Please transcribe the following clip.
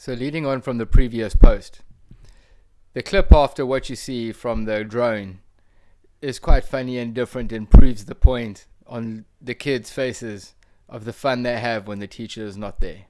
So leading on from the previous post, the clip after what you see from the drone is quite funny and different and proves the point on the kids' faces of the fun they have when the teacher is not there.